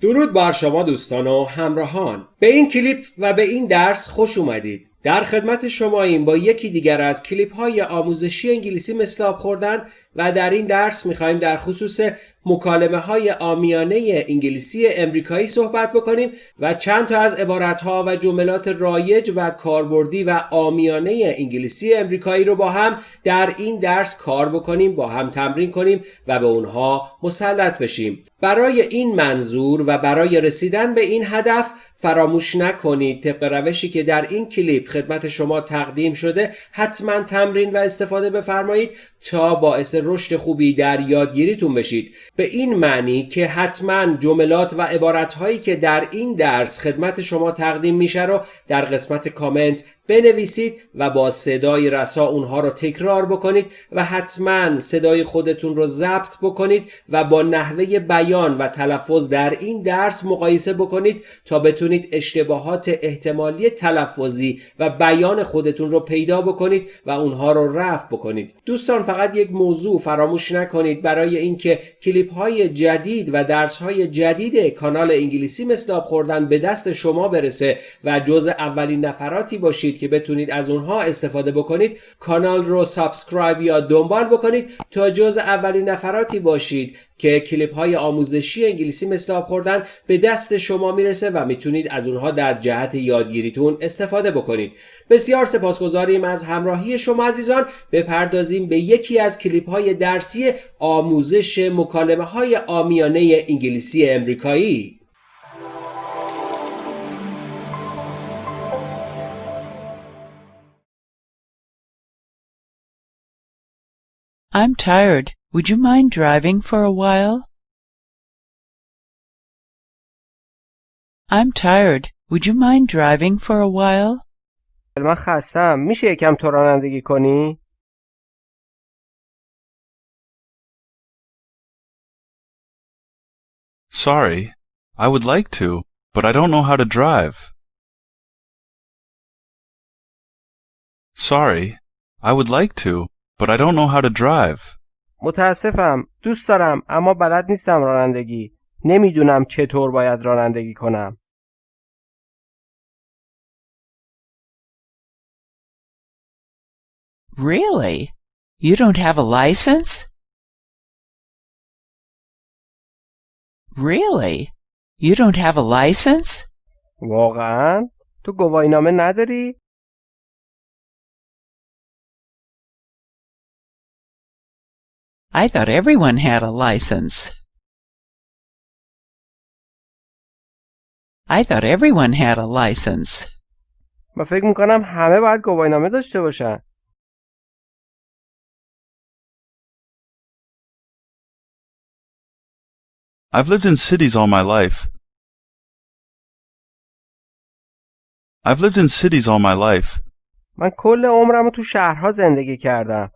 درود بر شما دوستان و همراهان. به این کلیپ و به این درس خوش اومدید. در خدمت شما این با یکی دیگر از کلیپ های آموزشی انگلیسی مثل آب خوردن و در این درس می‌خوایم در خصوص مکالمه های آمیانه انگلیسی امریکایی صحبت بکنیم و چند تا از عبارت ها و جملات رایج و کاربردی و آمیانه انگلیسی امریکایی رو با هم در این درس کار بکنیم با هم تمرین کنیم و به اونها مسلط بشیم. برای این منظور و برای رسیدن به این هدف فراموش نکنید. طبق روشی که در این کلیپ خدمت شما تقدیم شده حتما تمرین و استفاده بفرمایید تا باعث رشد خوبی در یادگیریتون بشید. به این معنی که حتما جملات و عبارتهایی که در این درس خدمت شما تقدیم میشه رو در قسمت کامنت بنویسید و با صدای رسا اونها رو تکرار بکنید و حتما صدای خودتون رو ضبط بکنید و با نحوه بیان و تلفظ در این درس مقایسه بکنید تا بتونید اشتباهات احتمالی تلفظی و بیان خودتون رو پیدا بکنید و اونها رو رفع بکنید. دوستان فقط یک موضوع فراموش نکنید. برای اینکه کلیپ های جدید و درس های جدید کانال انگلیسی مثل خوردن به دست شما برسه و جز اولین نفراتی باشید که بتونید از اونها استفاده بکنید کانال رو سابسکرایب یا دنبال بکنید تا جز اولین نفراتی باشید که کلیپ های آموزشی انگلیسی مثل آب خوردن به دست شما می‌رسه و می‌تونید از اونها در جهت یادگیریتون استفاده بکنید. بسیار سپاسگزاریم از همراهی شما عزیزان. بپردازیم به یکی از کلیپ های درسی آموزش مکالمه های آمیانه انگلیسی امریکایی. I'm tired. Would you mind driving for a while? I'm tired. Would you mind driving for a while? من خستم میشه یکم تو رانندگی کنی؟ Sorry, I would like to, but I don't know how to drive. Sorry, I would like to, but I don't know how to drive. متاسفم دوست دارم اما بلد نیستم رانندگی نمی‌دونم چطور باید رانندگی کنم Really? You don't have a license? Really? You don't have a license? واقعا تو گواهینامه نداری I thought everyone had a license. I thought everyone had a license. من فکر میکنم همه باید گواهینامه داشته باشن I've lived in cities all my life. I've lived in cities all my life. من کل عمرم رو تو شهرها زندگی کردم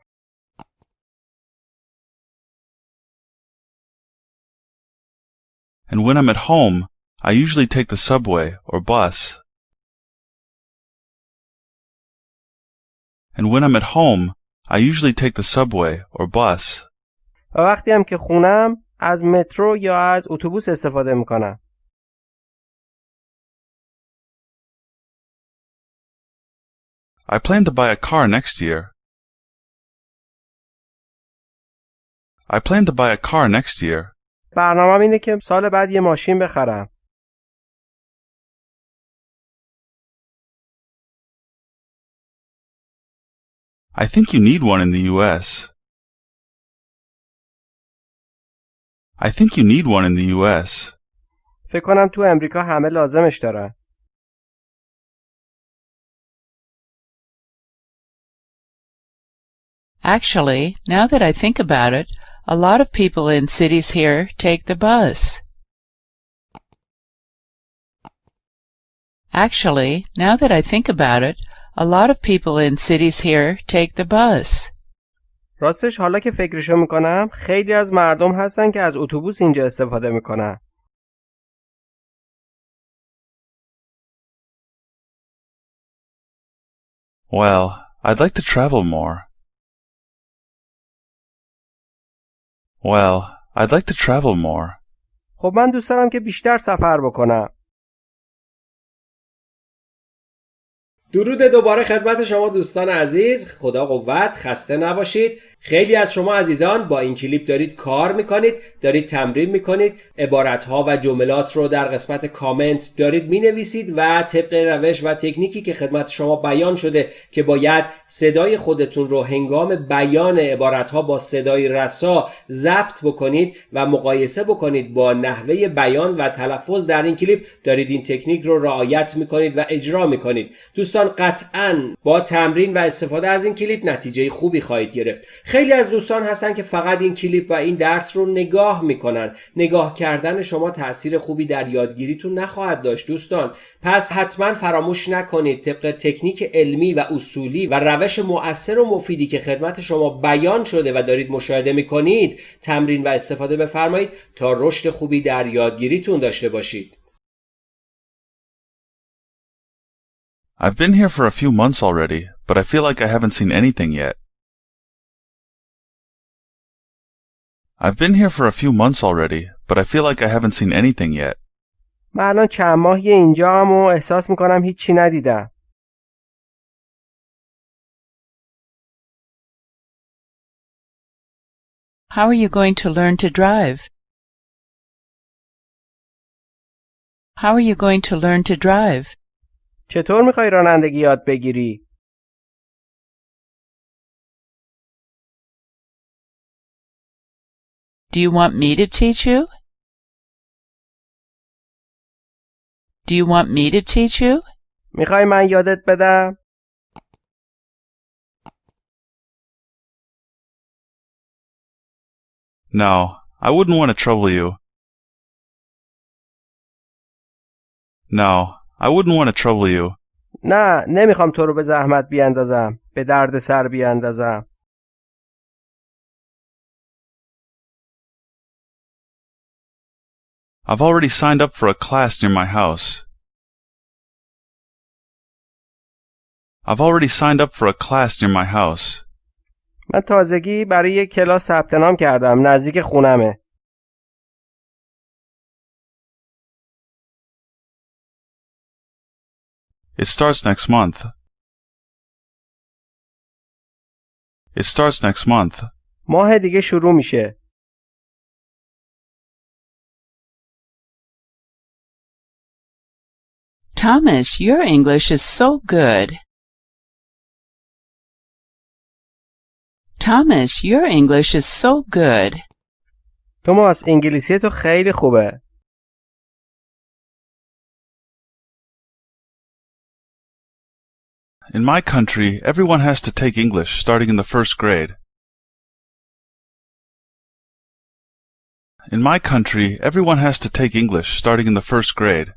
And when I'm at home, I usually take the subway or bus. And when I'm at home, I usually take the subway or bus. و وقتی هم که خونم از مترو یا از اتوبوس استفاده میکنم I plan to buy a car next year. I plan to buy a car next year. برنامه اینه که سال بعد یه ماشین بخرم I think you need one in the US. I think you need one in the US. فکر کنم تو امریکا همه لازمش دارن Actually, now that I think about it, a lot of people in cities here take the bus. Actually, now that I think about it, a lot of people in cities here take the bus. راستش حالا که فکرشو میکنم خیلی از مردم هستن که از اتوبوس اینجا استفاده میکنن Well, I'd like to travel more. Well, I'd like to travel more. خب من دوست دارم که بیشتر سفر بکنم. درود دوباره خدمت شما دوستان عزیز خدا قوت خسته نباشید خیلی از شما عزیزان با این کلیپ دارید کار می‌کنید دارید تمرین می‌کنید عبارتها و جملات رو در قسمت کامنت دارید می‌نویسید و طبق روش و تکنیکی که خدمت شما بیان شده که باید صدای خودتون رو هنگام بیان عبارتها با صدای رسا ضبط بکنید و مقایسه بکنید با نحوه بیان و تلفظ در این کلیپ دارید این تکنیک رو رعایت می‌کنید و اجرا می‌کنید. دوستان قطعا با تمرین و استفاده از این کلیپ نتیجه خوبی خواهید گرفت. خیلی از دوستان هستن که فقط این کلیپ و این درس رو نگاه می‌کنن. نگاه کردن شما تاثیر خوبی در یادگیریتون نخواهد داشت دوستان. پس حتما فراموش نکنید طبق تکنیک علمی و اصولی و روش مؤثر و مفیدی که خدمت شما بیان شده و دارید مشاهده می‌کنید تمرین و استفاده بفرمایید تا رشد خوبی در یادگیریتون داشته باشید. I've been here for a few months already, but I feel like I haven't seen anything yet. I've been here for a few months already, but I feel like I haven't seen anything yet. من الان چند ماهی اینجا هم و احساس میکنم هیچی ندیدم. How are you going to learn to drive? How are you going to learn to drive? چطور میخوای رانندگی یاد بگیری؟ Do you want me to teach you? Do you want me to teach you? میخوای من یادت بدم؟ No, I wouldn't want to trouble you. No, I wouldn't want to trouble you. نه نمیخوام تو رو به زحمت بیاندازم. به درد سر بیاندازم. I've already signed up for a class near my house. I've already signed up for a class near my house. من تازگی برای یک کلاس ثبت نام کردم. نزدیک خونمه. It starts next month. It starts next month. ماه دیگه شروع میشه. Thomas, your English is so good. Thomas, your English is so good. توماس انگلیسی تو خیلی خوبه. In my country, everyone has to take English starting in the first grade. In my country, everyone has to take English starting in the first grade.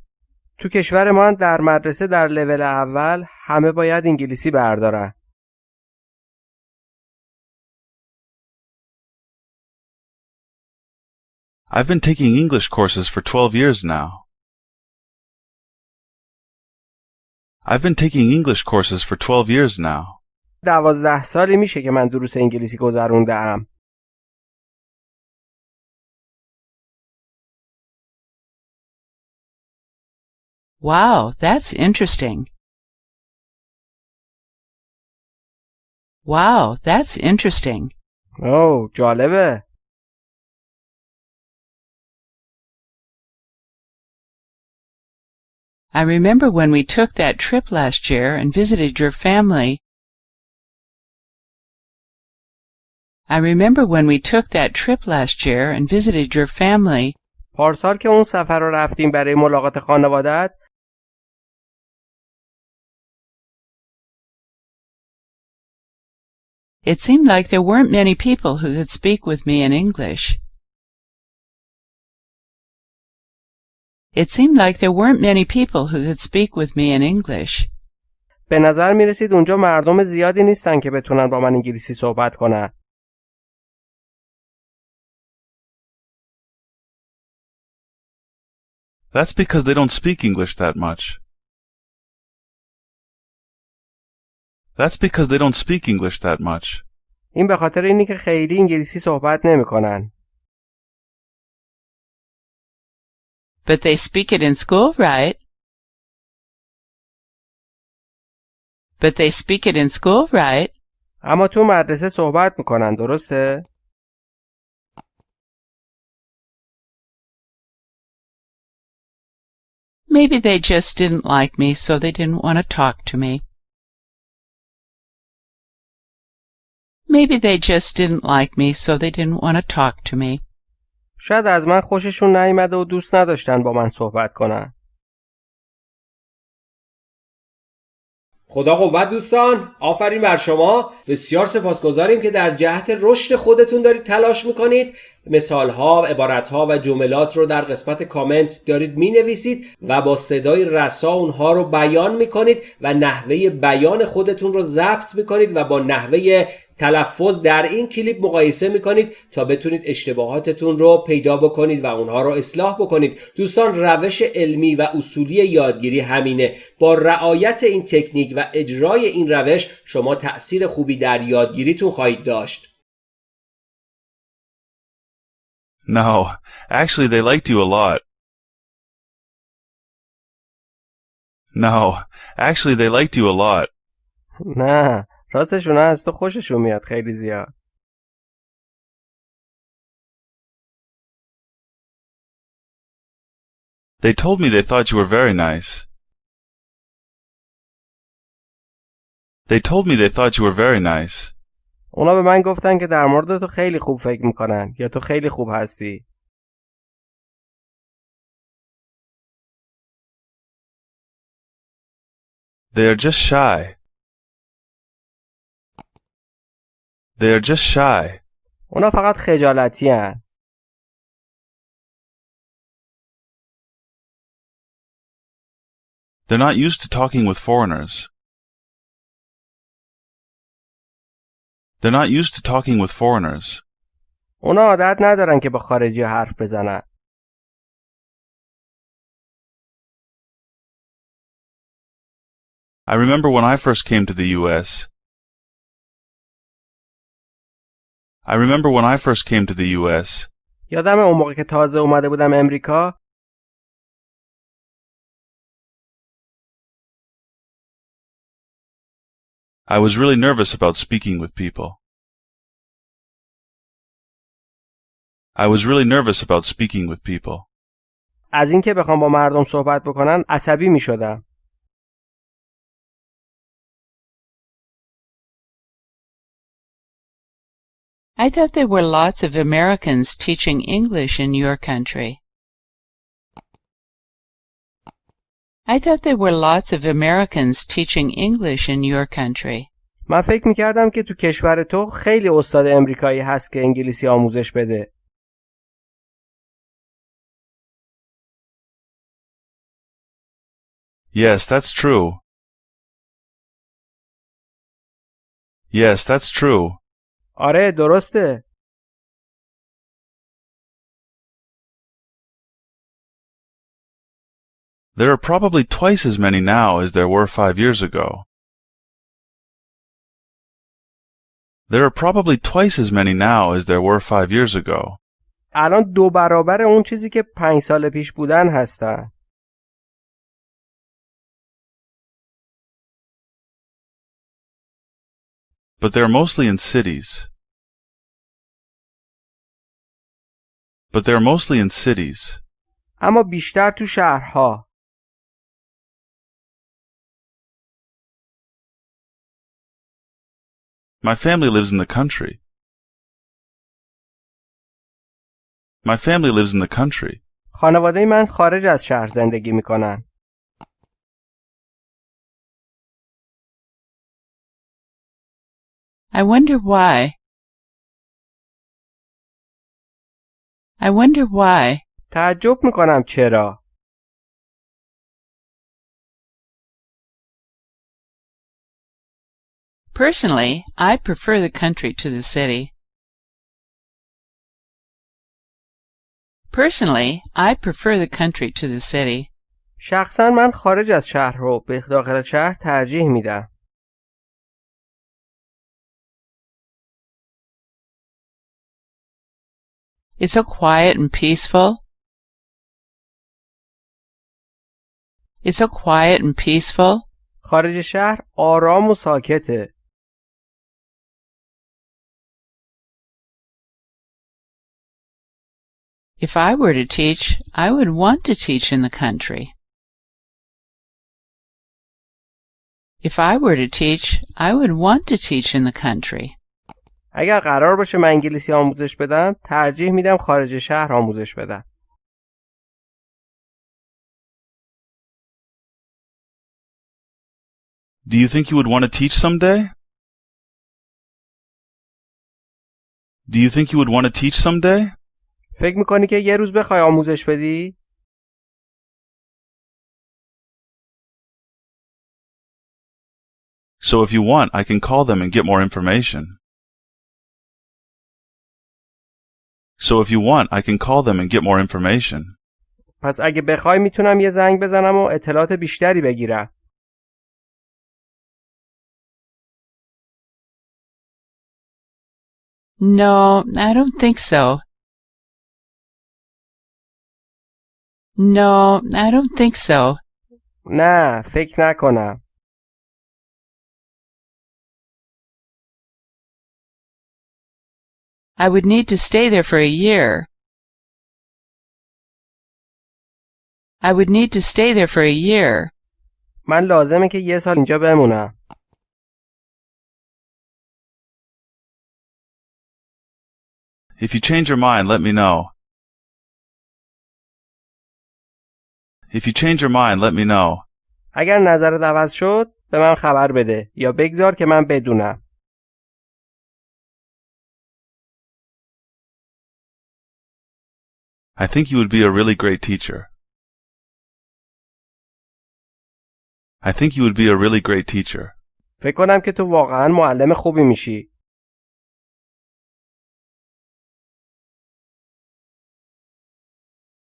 تو کشور ما در مدرسه در لول اول همه باید انگلیسی بردارن. I've been taking English courses for 12 years now. I've been taking English courses for 12 years now. دوازده سالی میشه که من دروس انگلیسی گذرونده Wow, that's interesting. Wow, that's interesting. اوه جالبه. I remember when we took that trip last year and visited your family. I remember when we took that trip last year and visited your family. پارسال که اون سفر رو رفتیم برای ملاقات خانوادت It seemed like there weren't many people who could speak with me in English. It seemed like there weren't many people who could speak with me in English. به نظر می رسید اونجا مردم زیادی نیستن که بتونن با من انگلیسی صحبت کنن. That's because they don't speak English that much. That's because they don't speak English that much. این به خاطر اینی که خیلی انگلیسی صحبت نمیکنن. But they speak it in school, right? But they speak it in school, right? اما تو مدرسه صحبت میکنن درسته؟ Maybe they just didn't like me, so they didn't want to talk to me. Maybe they just didn't like me, so they didn't want to talk to me. شاید از من خوششون نیامده و دوست نداشتن با من صحبت کنن. خدا قوت دوستان آفرین بر شما بسیار سپاسگزاریم که در جهت رشد خودتون دارید تلاش می‌کنید مثال ها عبارت ها و جملات رو در قسمت کامنت دارید می نویسید و با صدای رسا اونها رو بیان می کنید و نحوه بیان خودتون رو ضبط می کنید و با نحوه تلفظ در این کلیپ مقایسه می کنید تا بتونید اشتباهاتتون رو پیدا بکنید و اونها رو اصلاح بکنید دوستان روش علمی و اصولی یادگیری همینه با رعایت این تکنیک و اجرای این روش شما تأثیر خوبی در یادگیریتون خواهید داشت No, actually they liked you a lot. No, actually they liked you a lot. نه راستش اونا از تو خوششون میاد خیلی زیاد. They told me they thought you were very nice. They told me they thought you were very nice. اونا به من گفتن که در مورد تو خیلی خوب فکر می‌کنن یا تو خیلی خوب هستی. They are just shy. They are just shy. اونا فقط خجالتی هن. They're not used to talking with foreigners. They're not used to talking with foreigners. اونا عادت ندارن که با خارجی حرف بزنن. I remember when I first came to the U.S. I remember when I first came to the U.S. یادم اون موقع که تازه اومده بودم امریکا I was really nervous about speaking with people. I was really nervous about speaking with people. از اینکه بخوام با مردم صحبت بکنن عصبی می شدم. I thought there were lots of Americans teaching English in your country. I thought there were lots of Americans teaching English in your country. من فکر می کردم که تو کشور تو خیلی استاد امریکایی هست که انگلیسی آموزش بده. Yes, that's true. Yes, that's true. آره درسته. There are probably twice as many now as there were five years ago. There are probably twice as many now as there were five years ago. الان دو برابر اون چیزی که پنج سال پیش بودن هستن. But they're mostly in cities. But they're mostly in cities. اما بیشتر تو شهرها. My family lives in the country. My family lives in the country. خانواده من خارج از شهر زندگی میکنن. I wonder why. I wonder why. تعجب میکنم چرا؟ Personally, I prefer the country to the city. Personally, I prefer the country to the city. شخصا من خارج از شهر رو به داخل شهر ترجیح میدم. It's so quiet and peaceful. It's so quiet and peaceful. خارج شهر آرام و ساکته. If I were to teach, I would want to teach in the country. If I were to teach, I would want to teach in the country. اگر قرار باشه من انگلیسی آموزش بدم ترجیح میدم خارج شهر آموزش بدم. Do you think you would want to teach someday? Do you think you would want to teach someday? فکر می‌کنی که یه روز بخوای آموزش بدی؟ So if you want, I can call them and get more information. So if you want, I can call them and get more information. پس اگه بخوای میتونم یه زنگ بزنم و اطلاعات بیشتری بگیرم. No, I don't think so. No, I don't think so. نه فکر نکنم. I would need to stay there for a year. I would need to stay there for a year. من لازمه که یه سال اینجا بمونم. If you change your mind, let me know. If you change your mind, let me know. اگر نظرت عوض شد به من خبر بده یا بگذار که من بدونم. I think you would be a really great teacher. I think you would be a really great teacher. فکر کنم که تو واقعا معلم خوبی میشی.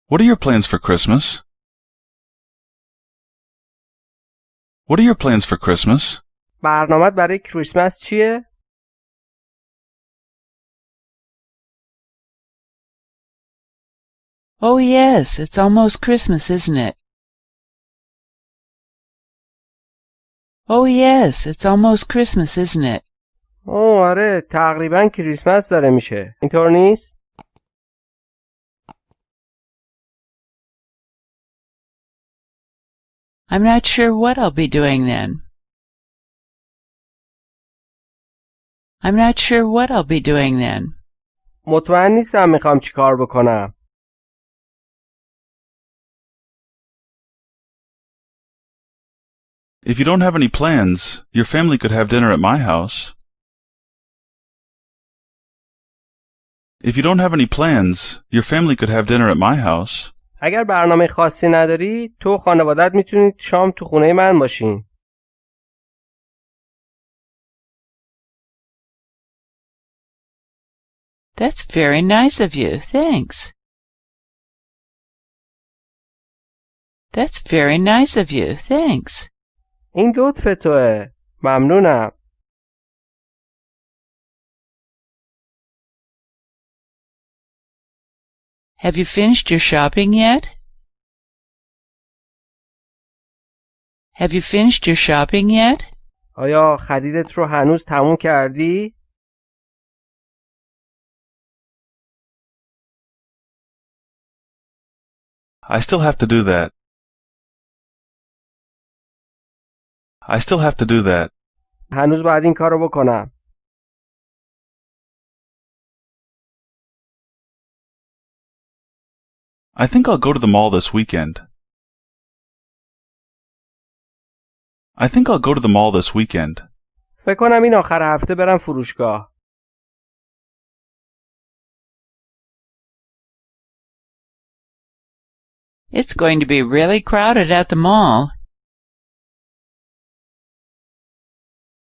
What are your plans for Christmas? What are your plans for Christmas? برنامت برای کریسمس چیه؟ Oh yes, it's almost Christmas, isn't it? Oh yes, it's almost Christmas, isn't it? اوه آره تقریبا کریسمس داره میشه. اینطور نیست؟ I'm not sure what I'll be doing then. I'm not sure what I'll be doing then. مطمئن نیستم میخوام چی کار بکنم. If you don't have any plans, your family could have dinner at my house. If you don't have any plans, your family could have dinner at my house. اگر برنامه خاصی نداری تو و خانوادت میتونید شام تو خونه من باشین. That's very nice of you. Thanks. That's very nice of you. Thanks. این لطف توه. ممنونم. Have you finished your shopping yet? Have you finished your shopping yet? آیا خریدت رو هنوز تموم کردی؟ I still have to do that. I still have to do that. هنوز باید این کار رو بکنم. I think I'll go to the mall this weekend. I think I'll go to the mall this weekend. فکر کنم این آخر هفته برم فروشگاه. It's going to be really crowded at the mall.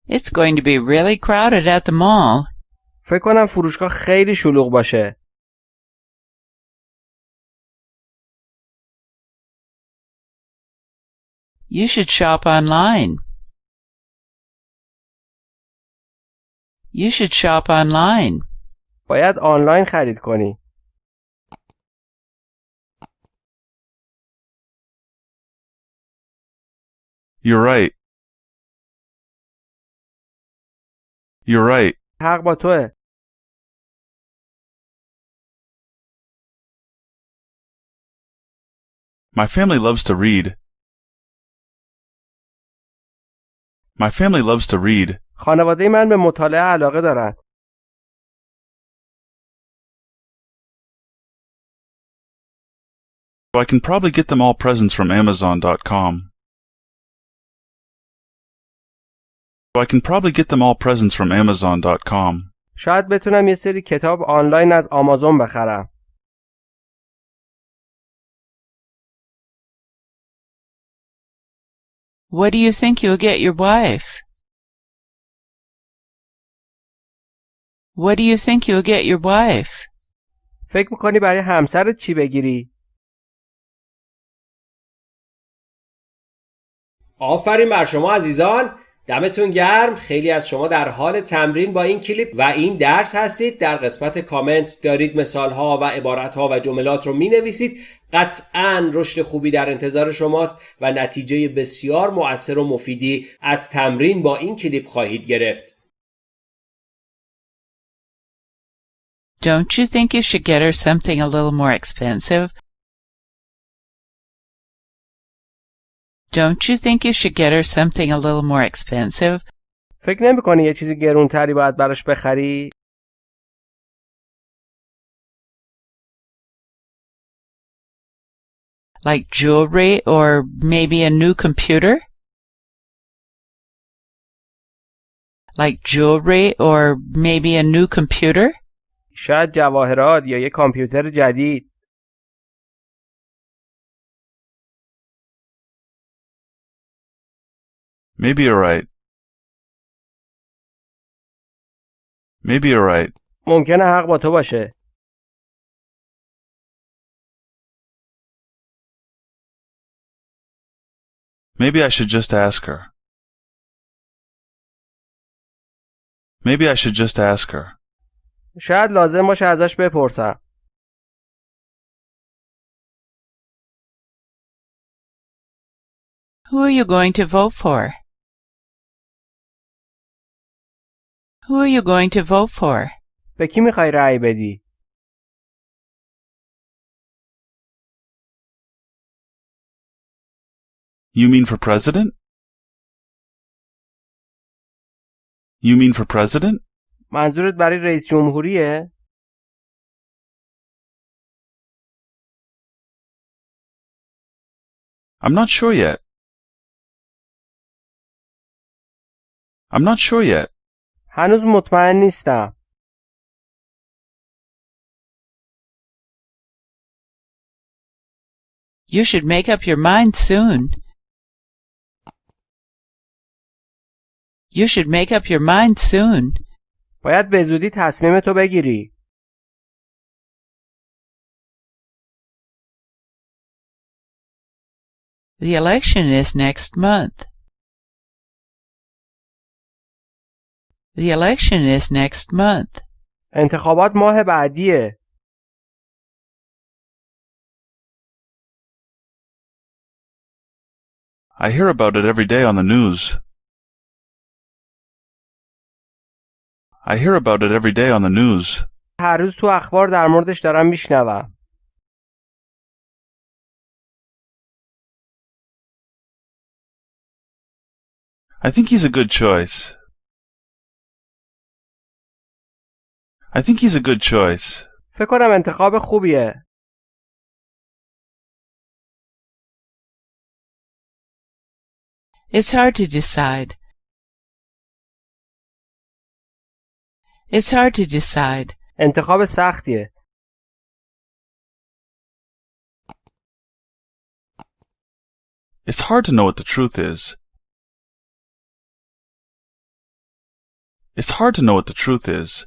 It's going to be really crowded at the mall. فکر کنم فروشگاه خیلی شلوغ باشه. You should shop online. You should shop online. باید آنلاین خرید کنی. You're right. You're right. حق با توه. My family loves to read. My family loves to read. خانواده من به مطالعه علاقه دارن. So I can probably get them all presents from Amazon.com. So I can probably get them all presents from Amazon.com. شاید بتونم یه سری کتاب آنلاین از آمازون بخرم. What do you think you'll get your wife? What do you think you'll get your wife? فکر میکنی برای همسرت چی بگیری؟ آفرین بر شما عزیزان دمتون گرم. خیلی از شما در حال تمرین با این کلیپ و این درس هستید. در قسمت کامنت دارید مثال ها و عبارت ها و جملات رو می نویسید قطعا رشد خوبی در انتظار شماست و نتیجه بسیار مؤثر و مفیدی از تمرین با این کلیپ خواهید گرفت. Don't you think you should get her something a little more expensive? Don't you think you should get her something a little more expensive? فکر نمیکنی یه چیزی گرونتری باید براش بخری؟ Like jewelry or maybe a new computer? Like jewelry or maybe a new computer? شاید جواهرات یا یه کامپیوتر جدید. Maybe you're right. Maybe you're right. ممکنه حق با تو باشه. Maybe I should just ask her. Maybe I should just ask her. شاید لازم باشه ازش بپرسم. Who are you going to vote for? Who are you going to vote for? به کی میخوای رأی بدی؟ You mean for president? You mean for president? منظورت برای رئیس جمهوریه؟ I'm not sure yet. I'm not sure yet. هنوز مطمئن نیستم. You should make up your mind soon. You should make up your mind soon. باید به زودی تصمیم تو بگیری. The election is next month. The election is next month. انتخابات ماه بعدیه. I hear about it every day on the news. I hear about it every day on the news. هر روز تو اخبار در موردش دارم میشنوم. I think he's a good choice. I think he's a good choice. فکر کنم انتخاب خوبیه. It's hard to decide. It's hard to decide. انتخاب سختیه. It's hard to know what the truth is. It's hard to know what the truth is.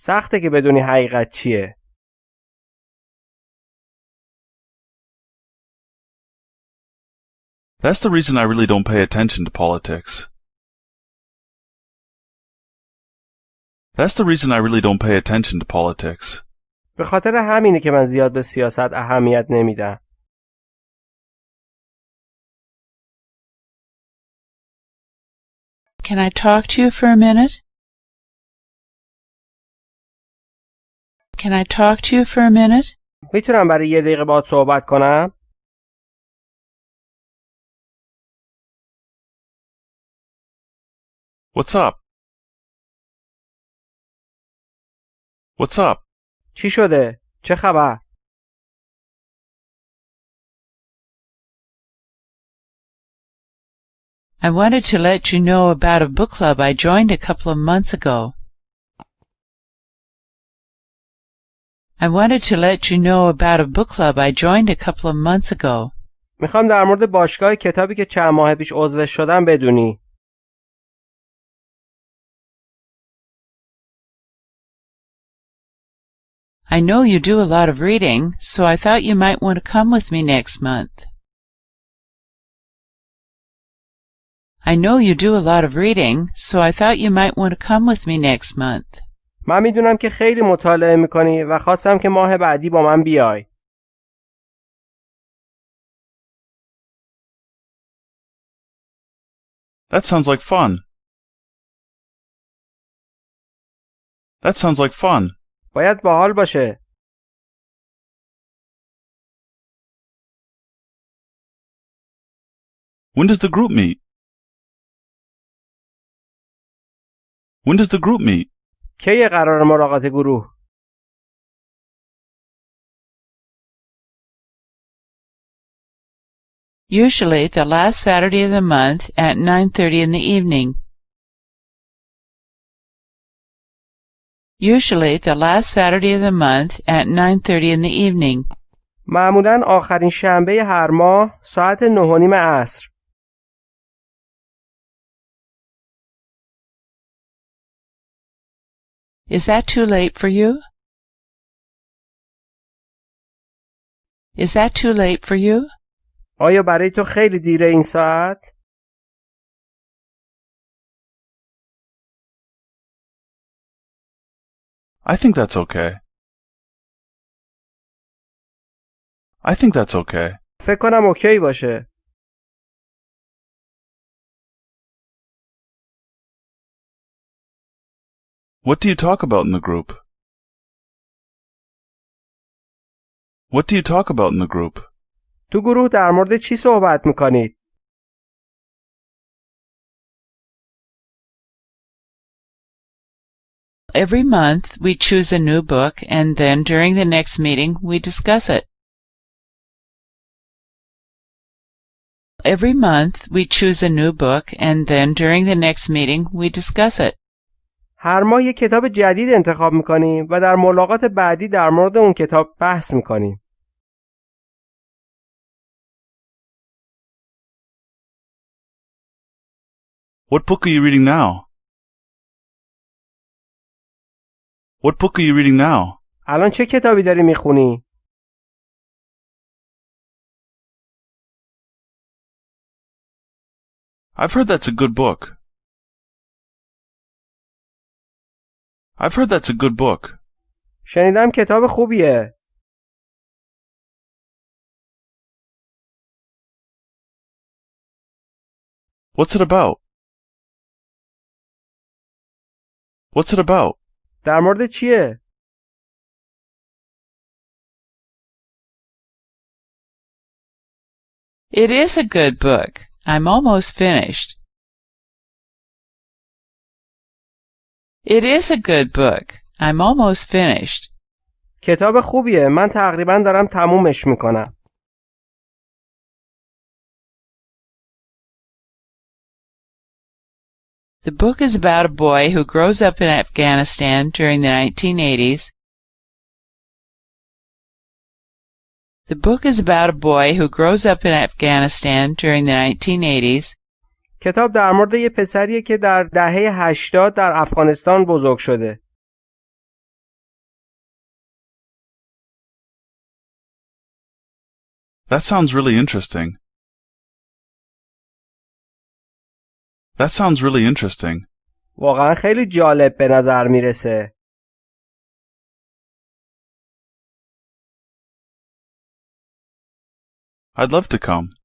سخته که بدونی حقیقت چیه. That's the reason I really don't pay attention to politics. That's the reason I really don't pay attention to politics. به خاطر همینه که من زیاد به سیاست اهمیت نمیدم. Can I talk to you for a minute? Can I talk to you for a minute? میتونم برای یه دقیقه باهات صحبت کنم؟ What's up? What's up? چی شده؟ چه خبر؟ I wanted to let you know about a book club I joined a couple of months ago. I wanted to let you know about a book club I joined a couple of months ago. میخوام در مورد باشگاه کتابی که چند ماه پیش عضوش شدم بدونی. I know you do a lot of reading, so I thought you might want to come with me next month. I know you do a lot of reading, so I thought you might want to come with me next month. من می‌دونم که خیلی مطالعه می‌کنی و خواستم که ماه بعدی با من بیای. That sounds like fun. That sounds like fun. باید باحال باشه. When does the group meet? When does the group meet? کی قرار ملاقات گروه؟ Usually the last Saturday of the month at 9.30 in the evening. Usually the last Saturday of the month at 9.30 in the evening. معمولا آخرین شنبه هر ماه ساعت نه و نیم عصر. Is that too late for you? Is that too late for you? آیا برای تو خیلی دیره این ساعت؟ I think that's okay. I think that's okay. فکر کنم اوکی باشه. What do you talk about in the group? What do you talk about in the group? تو گروه در مورد چی صحبت میکنید؟ Every month we choose a new book and then during the next meeting we discuss it. Every month we choose a new book and then during the next meeting we discuss it. هر ماه یک کتاب جدید انتخاب می‌کنیم و در ملاقات بعدی در مورد اون کتاب بحث می‌کنیم. What book are you reading now? What book are you reading now? الان چه کتابی داری می‌خونی؟ I've heard that's a good book. I've heard that's a good book. شنیدم کتاب خوبیه. What's it about? What's it about? در مورد چیه؟ It is a good book. I'm almost finished. It is a good book. I'm almost finished. کتاب خوبیه. من تقریبا دارم تمومش میکنم. The book is about a boy who grows up in Afghanistan during the 1980s. The book is about a boy who grows up in Afghanistan during the 1980s. کتاب در مورد یه پسریه که در دهه 80 در افغانستان بزرگ شده. That sounds really interesting. That sounds really interesting. واقعا خیلی جالب به نظر می‌رسه. I'd love to come.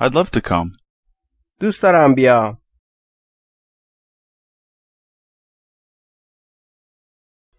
I'd love to come. دوست دارم بیام.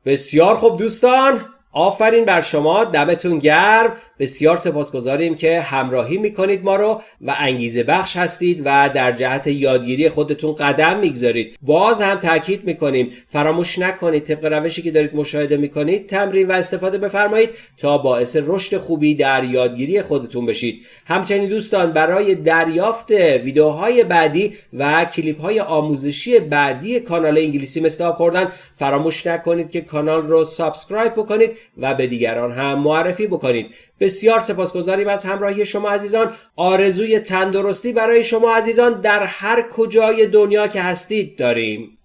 بسیار خوب دوستان آفرین بر شما دمتون گرم. بسیار سپاسگزاریم که همراهی می‌کنید ما رو و انگیزه بخش هستید و در جهت یادگیری خودتون قدم می‌گذارید. باز هم تاکید می‌کنیم فراموش نکنید طبق روشی که دارید مشاهده می‌کنید تمرین و استفاده بفرمایید تا باعث رشد خوبی در یادگیری خودتون بشید. همچنین دوستان برای دریافت ویدیوهای بعدی و کلیپ های آموزشی بعدی کانال انگلیسی مثل خوردن فراموش نکنید که کانال رو سابسکرایب بکنید. و به دیگران هم معرفی بکنید. بسیار سپاسگزاریم از همراهی شما عزیزان. آرزوی تندرستی برای شما عزیزان در هر کجای دنیا که هستید داریم.